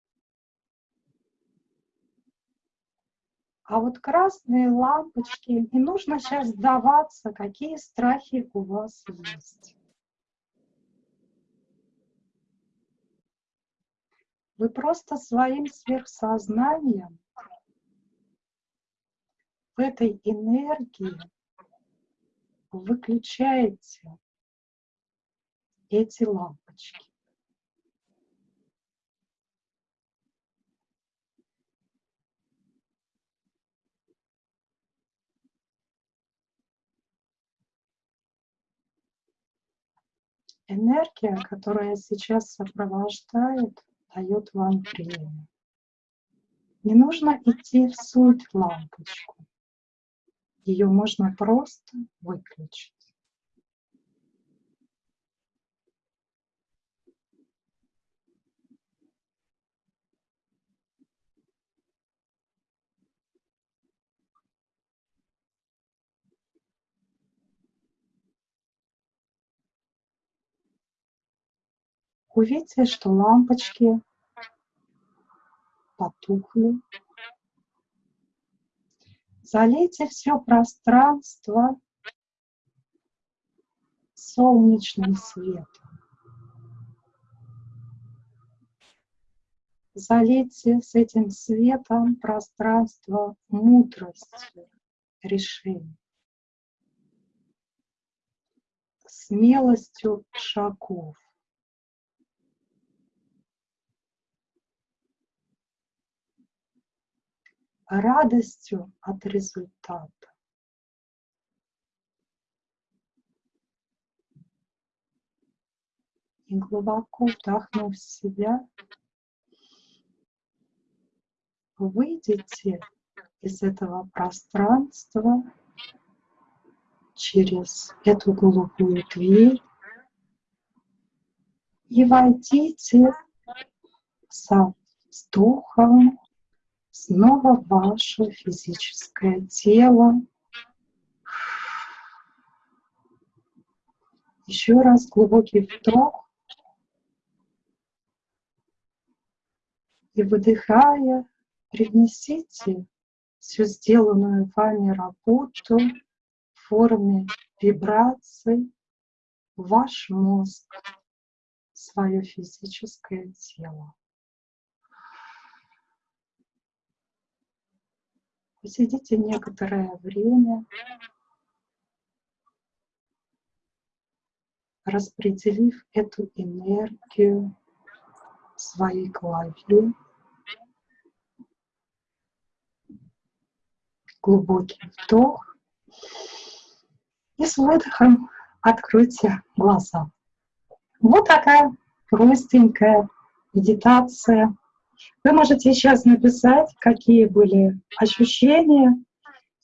S2: А вот красные лампочки, не нужно сейчас сдаваться, какие страхи у вас есть. Вы просто своим сверхсознанием в этой энергии выключаете эти лампочки. Энергия, которая сейчас сопровождает, дает вам время. Не нужно идти в суть лампочку. Ее можно просто выключить. Увидите, что лампочки потухли. Залейте все пространство солнечным светом. Залейте с этим светом пространство мудростью решений, смелостью шагов. Радостью от результата. И глубоко вдохнув себя, выйдите из этого пространства через эту голубую дверь и войдите со вздохом снова ваше физическое тело. Еще раз глубокий вдох. И выдыхая, принесите всю сделанную вами работу в форме вибраций в ваш мозг, свое физическое тело. Посидите некоторое время, распределив эту энергию в своей голове. Глубокий вдох. И с выдохом откройте глаза. Вот такая простенькая медитация вы можете сейчас написать, какие были ощущения,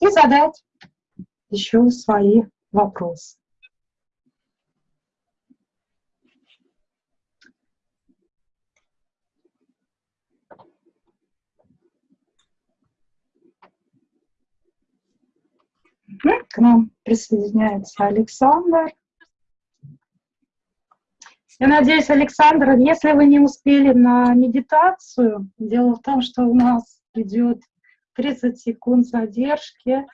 S2: и задать еще свои вопросы. К нам присоединяется Александр. Я надеюсь, Александр, если вы не успели на медитацию, дело в том, что у нас идет 30 секунд задержки,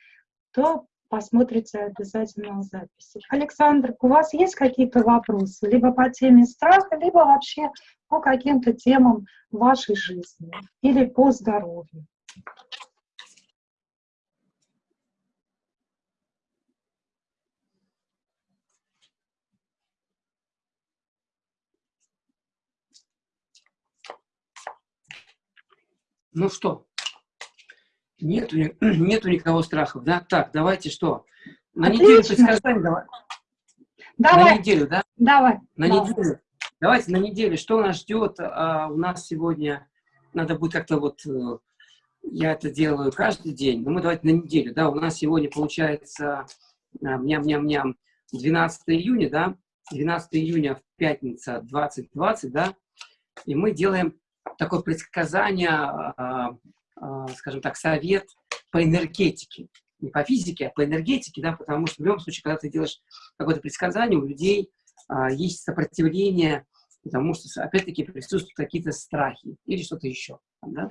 S2: то посмотрите обязательно записи. Александр, у вас есть какие-то вопросы? Либо по теме страха, либо вообще по каким-то темам вашей жизни или по здоровью?
S1: Ну что, нету, нету никого страхов, да? Так, давайте что? На Отлично. неделю предсказаний давай.
S2: Давай.
S1: На неделю, да?
S2: Давай.
S1: На давай. неделю. Давайте на неделю. Что нас ждет? А, у нас сегодня надо будет как-то вот... Э, я это делаю каждый день, но мы давайте на неделю, да? У нас сегодня получается ням-ням-ням 12 июня, да? 12 июня в пятница 2020, да? И мы делаем такое предсказание, а, а, скажем так, совет по энергетике. Не по физике, а по энергетике, да, потому что в любом случае, когда ты делаешь какое-то предсказание, у людей а, есть сопротивление, потому что, опять-таки, присутствуют какие-то страхи или что-то еще, да,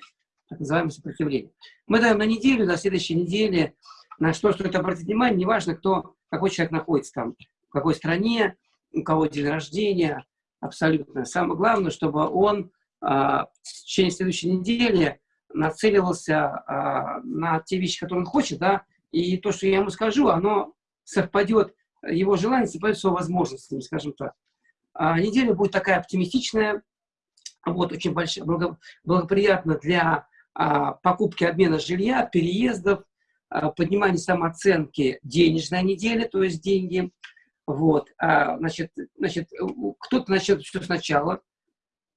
S1: так называемое сопротивление. Мы даем на неделю, до следующей недели, на что стоит обратить внимание, неважно, кто, какой человек находится там, в какой стране, у кого день рождения, абсолютно. Самое главное, чтобы он в течение следующей недели нацеливался а, на те вещи, которые он хочет, да, и то, что я ему скажу, оно совпадет, его желание совпадет с его возможностями, скажем так. А неделя будет такая оптимистичная, вот, очень большая, благоприятна для а, покупки, обмена жилья, переездов, а, поднимания самооценки денежной недели, то есть деньги. Вот, а, значит, значит кто-то начнет все сначала,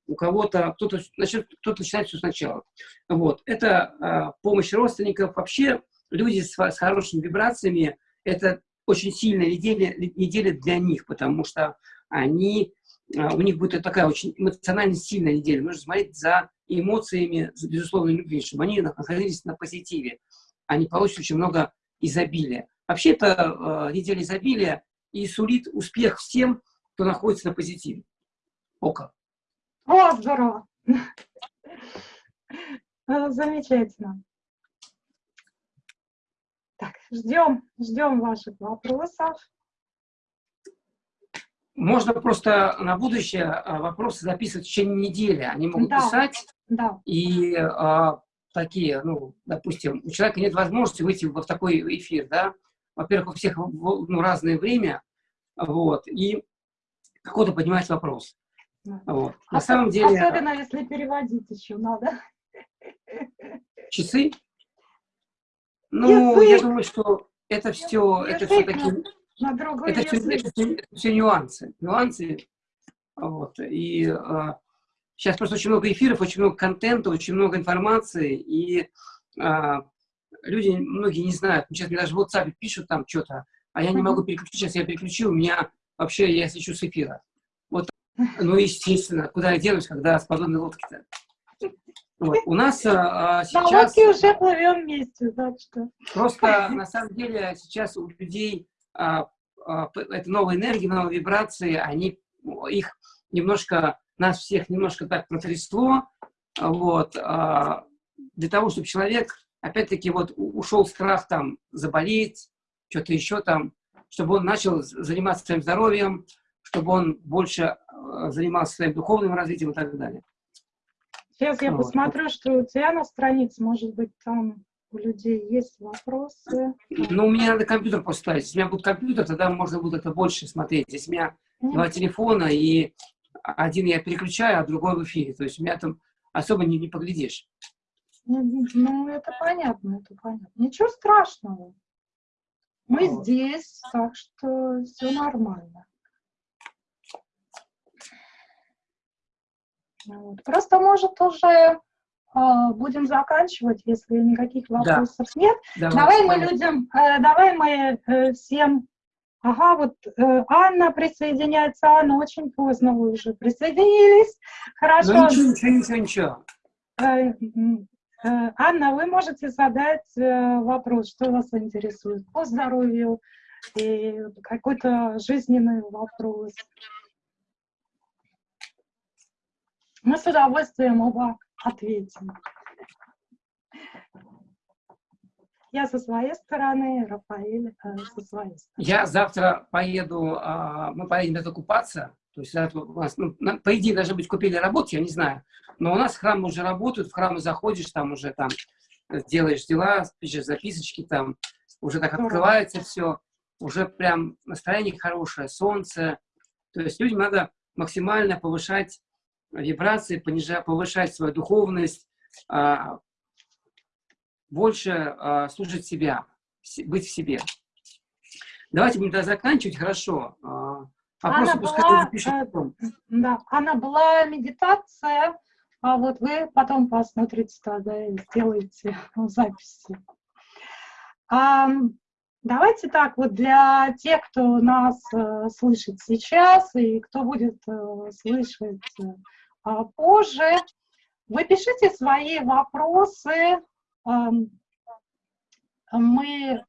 S1: у кого-то, кто-то начнет, кто-то начинает все сначала. Вот, это а, помощь родственников. Вообще, люди с, с хорошими вибрациями, это очень сильная неделя, неделя для них, потому что они, а, у них будет такая очень эмоционально сильная неделя. Нужно смотреть за эмоциями, за безусловной любви, чтобы они находились на позитиве. Они получат очень много изобилия. Вообще, это э, неделя изобилия и сулит успех всем, кто находится на позитиве. Ока.
S2: О, здорово! Замечательно. Так, ждем, ждем ваших вопросов.
S1: Можно просто на будущее а, вопросы записывать в течение недели. Они могут да, писать.
S2: Да.
S1: И а, такие, ну, допустим, у человека нет возможности выйти в такой эфир, да. Во-первых, у всех ну, разное время, вот, и какой-то поднимать вопрос. Вот. На самом деле...
S2: Особенно, если переводить еще надо.
S1: Часы? Ну, язык. я думаю, что это все, язык это все-таки, это, все, это, все, это все нюансы, нюансы, вот, и а, сейчас просто очень много эфиров, очень много контента, очень много информации, и а, люди, многие не знают, сейчас мне даже в WhatsApp пишут там что-то, а я не могу переключить, сейчас я переключил, у меня вообще, я свечу с эфира. Ну, естественно, куда я денусь, когда с подобной лодки-то? Вот. У нас а, сейчас...
S2: На уже плывем вместе, так что...
S1: Просто, на самом деле, сейчас у людей а, а, это новые энергии, новые вибрации, они их немножко, нас всех немножко так протрясло, вот, а, для того, чтобы человек, опять-таки, вот ушел страх там заболеть, что-то еще там, чтобы он начал заниматься своим здоровьем, чтобы он больше а, занимался своим духовным развитием и так далее.
S2: Сейчас я вот. посмотрю, что у тебя на странице, может быть, там у людей есть вопросы.
S1: Ну, меня надо компьютер поставить. Если у меня будет компьютер, тогда можно будет это больше смотреть. Здесь у меня mm. два телефона, и один я переключаю, а другой в эфире. То есть у меня там особо не, не поглядишь.
S2: Ну, это понятно, это понятно. Ничего страшного. Мы вот. здесь, так что все нормально. Вот. Просто, может, уже э, будем заканчивать, если никаких вопросов да. нет. Давай, давай мы людям, э, давай мы э, всем... Ага, вот Анна присоединяется. Анна, очень поздно вы уже присоединились. Хорошо. Ну,
S1: ничего, ничего, ничего, ничего.
S2: Анна, вы можете задать вопрос, что вас интересует по здоровью, и какой-то жизненный вопрос. Мы с удовольствием оба ответим. Я со своей стороны, Рафаэль э, со своей стороны.
S1: Я завтра поеду, э, мы поедем это купаться. То есть у нас, ну, по идее, должны быть купили работу, я не знаю. Но у нас храмы уже работают, в храмы заходишь, там уже там делаешь дела, пишешь записочки, там уже так открывается все, уже прям настроение хорошее, солнце. То есть людям надо максимально повышать вибрации, понижать, повышать свою духовность, а, больше а, слушать себя, быть в себе. Давайте будем тогда заканчивать, хорошо.
S2: А, вопросы пускай запишут э, потом. Да, она была медитация, а вот вы потом посмотрите тогда и сделаете записи. А, давайте так, вот для тех, кто нас э, слышит сейчас и кто будет э, слышать позже. Вы пишите свои вопросы. Мы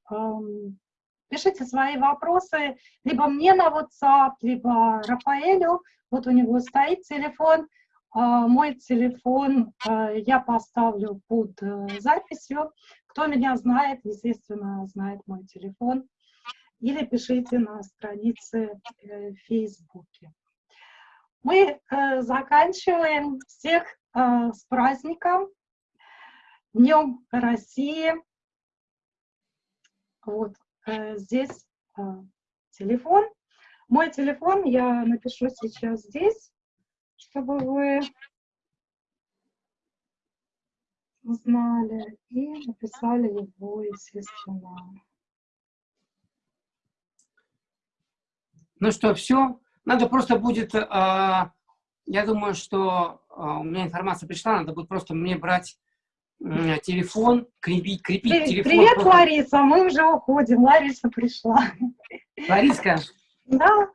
S2: пишите свои вопросы либо мне на WhatsApp, либо Рафаэлю. Вот у него стоит телефон. А, мой телефон а, я поставлю под э, записью. Кто меня знает, естественно, знает мой телефон. Или пишите на странице э, в Фейсбуке. Мы э, заканчиваем всех э, с праздником, Днем России. Вот э, здесь э, телефон. Мой телефон я напишу сейчас здесь, чтобы вы узнали и написали его, естественно.
S1: Ну что, все. Надо просто будет, э, я думаю, что э, у меня информация пришла, надо будет просто мне брать телефон, крепить, крепить
S2: Привет,
S1: телефон.
S2: привет
S1: просто...
S2: Лариса, мы уже уходим. Лариса пришла.
S1: Лариска,
S2: Да,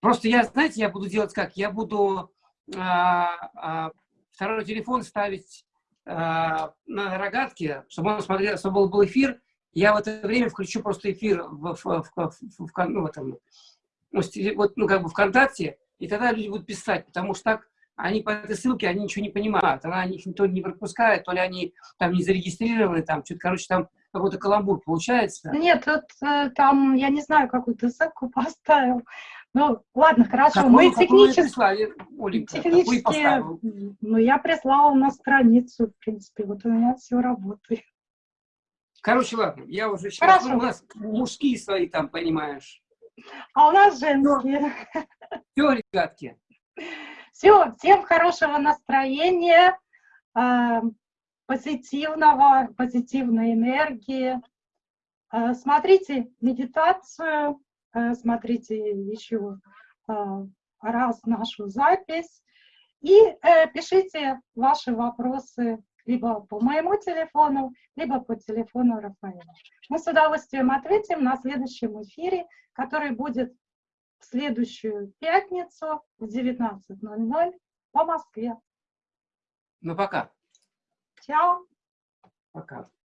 S1: просто я, знаете, я буду делать как? Я буду а, а, второй телефон ставить а, на рогатке, чтобы он смотрел, чтобы был эфир. Я в это время включу просто эфир в, в, в, в, в, ну, в этом, вот, ну, как бы ВКонтакте, и тогда люди будут писать, потому что так они по этой ссылке, они ничего не понимают. Она их то не пропускает, то ли они там не зарегистрированы, там, что-то, короче, там какой-то каламбур получается.
S2: нет, тут э, там, я не знаю, какую ты ссылку поставил. Ну, ладно, хорошо,
S1: Какую-
S2: мы технически,
S1: прислали, Оленька?
S2: Технически, ну, я прислала на страницу, в принципе, вот у меня все работает.
S1: Короче, ладно, я уже сейчас,
S2: Хорошо.
S1: ну, у нас мужские свои там, понимаешь.
S2: А у нас женские.
S1: Все, ребятки,
S2: Все, всем хорошего настроения, э, позитивного, позитивной энергии. Э, Смотрите медитацию, э, смотрите еще раз нашу запись и пишите ваши вопросы либо по моему телефону, либо по телефону Рафаэля. Мы с удовольствием ответим на следующем эфире, который будет в следующую пятницу в 19.00 по Москве.
S1: ну пока,
S2: Чао!
S1: пока.